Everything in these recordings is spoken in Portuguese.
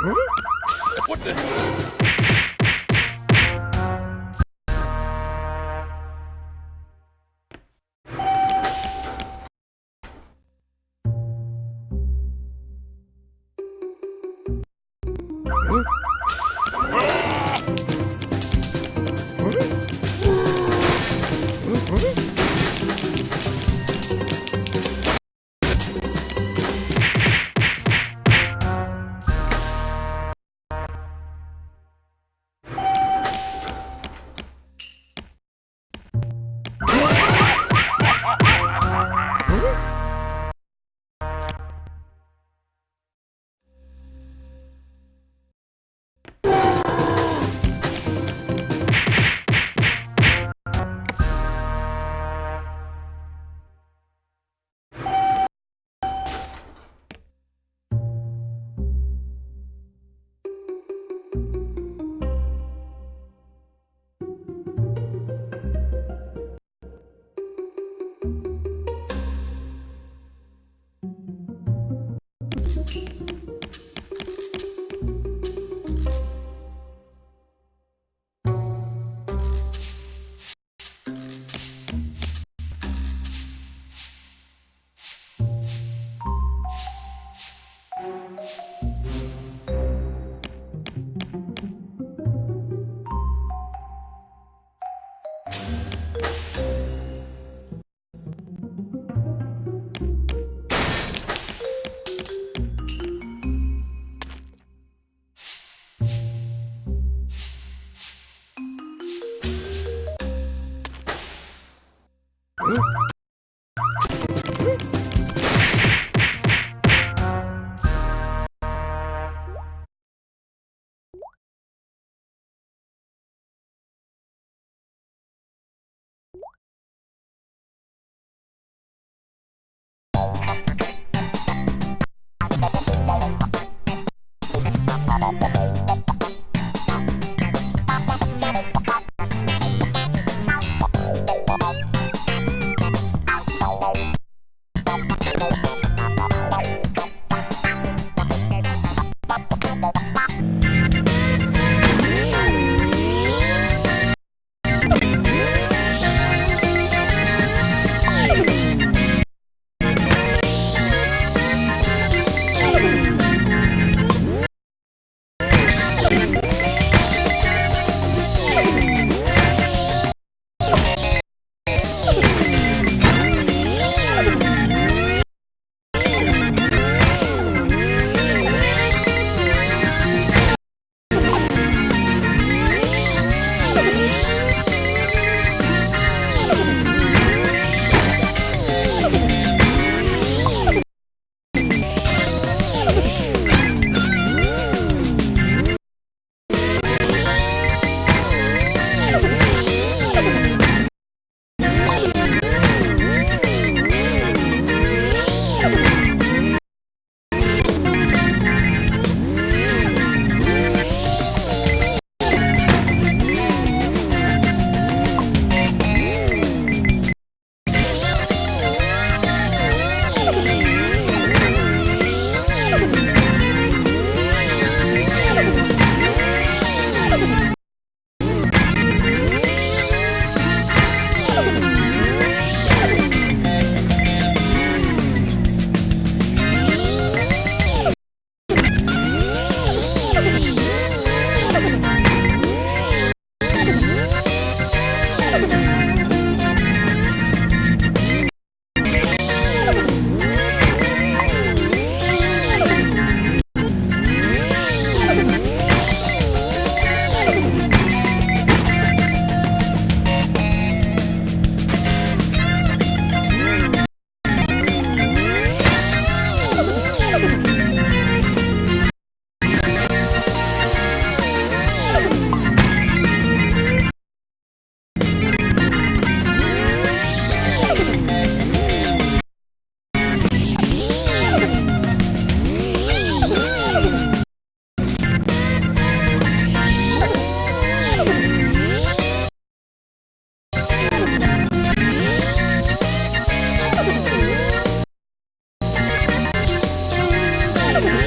What the?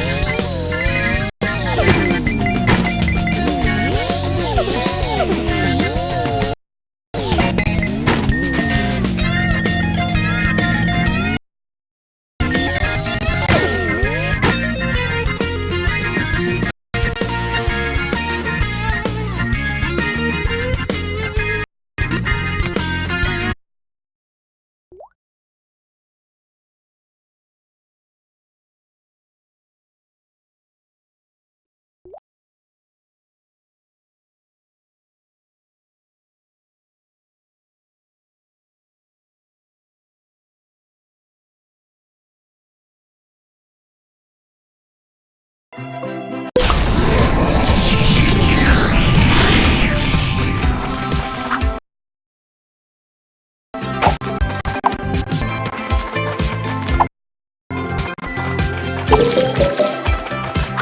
Yeah.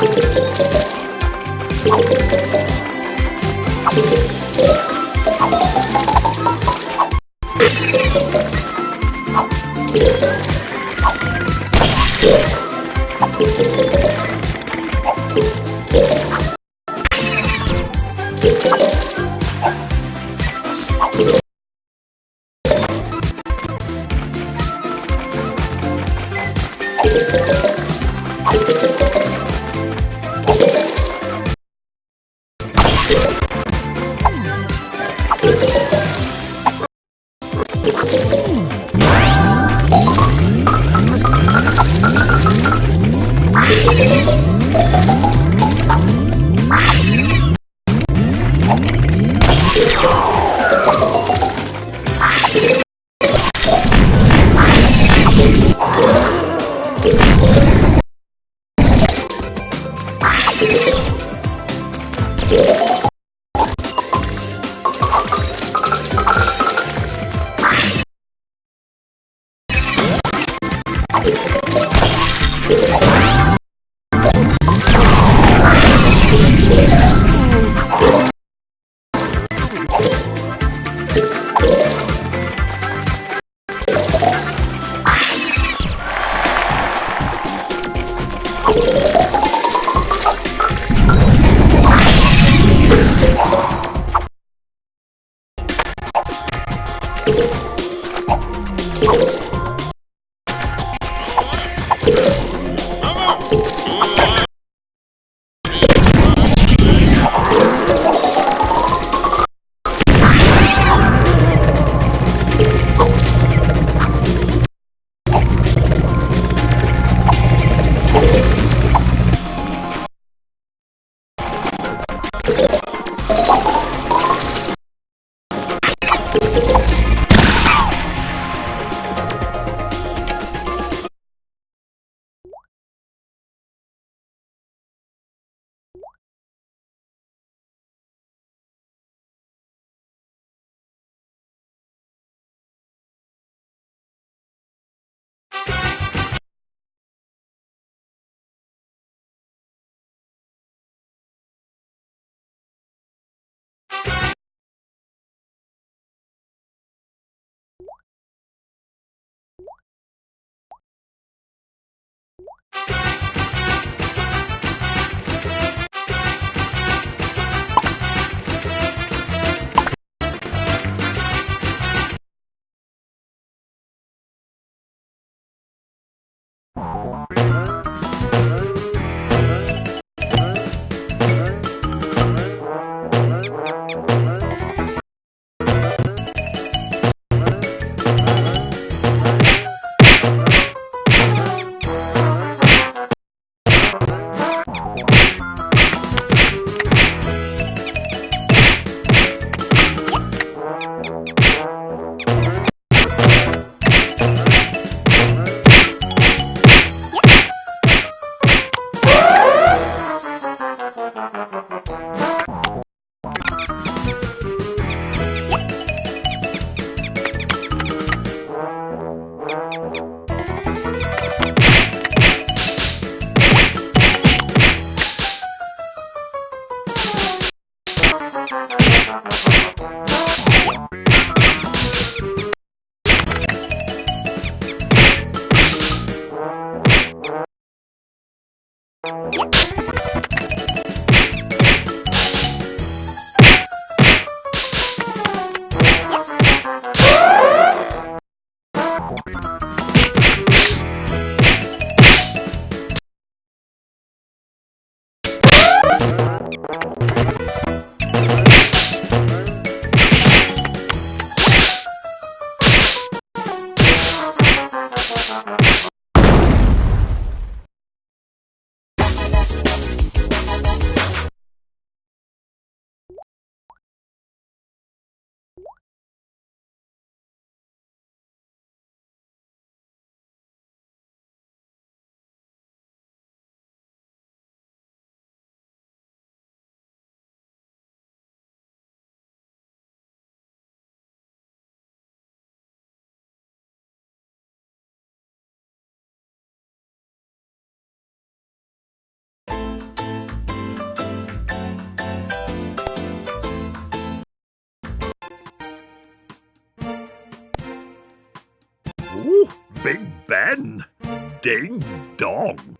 you you. Ooh, Big Ben! Ding dong!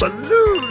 Balloon!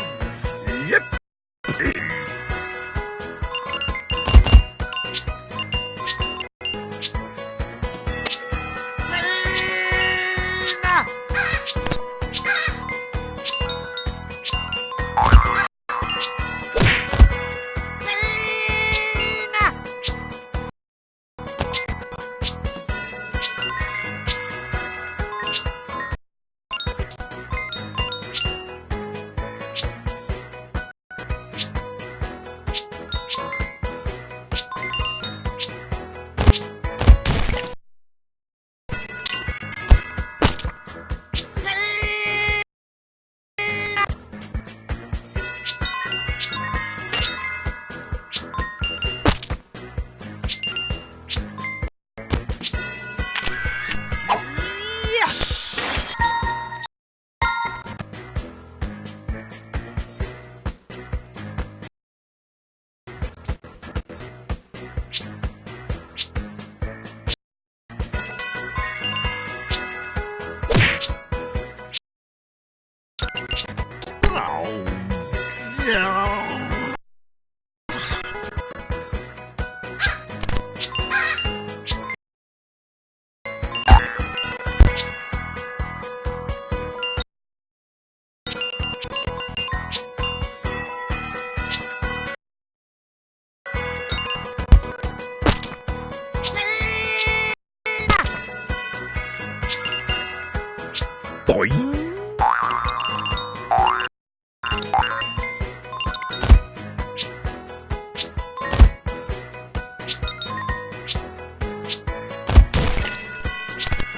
Boing!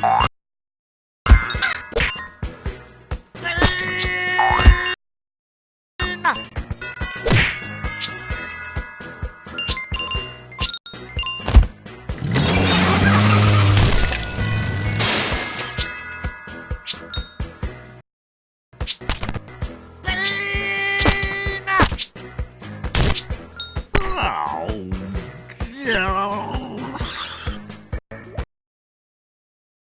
Oh,